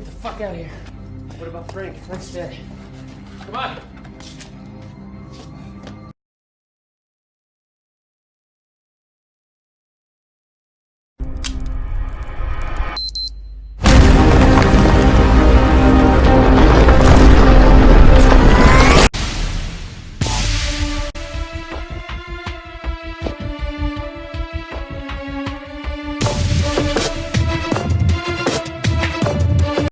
Get the fuck out of here. What about Frank? Frank's dead. Come on.